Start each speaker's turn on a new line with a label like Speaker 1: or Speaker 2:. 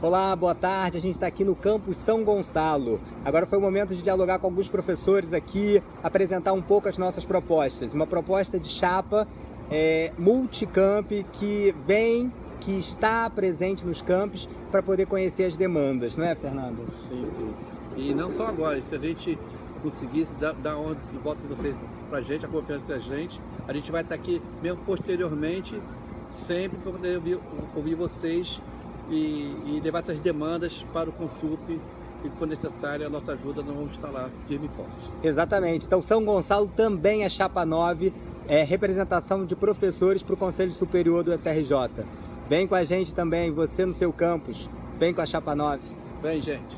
Speaker 1: Olá, boa tarde. A gente está aqui no campus São Gonçalo. Agora foi o momento de dialogar com alguns professores aqui, apresentar um pouco as nossas propostas. Uma proposta de chapa é, multicamp que vem, que está presente nos campos para poder conhecer as demandas, não é, Fernando?
Speaker 2: Sim, sim. E não só agora, se a gente conseguisse dar, dar de volta de vocês para a gente, a confiança da gente, a gente vai estar aqui mesmo posteriormente, sempre para poder ouvir, ouvir vocês e, e levar essas demandas para o Consulp e, for necessária, a nossa ajuda, nós vamos estar lá firme e forte.
Speaker 1: Exatamente. Então, São Gonçalo também é Chapa 9, é representação de professores para o Conselho Superior do FRJ. Vem com a gente também, você no seu campus. Vem com a Chapa 9.
Speaker 2: Vem, gente.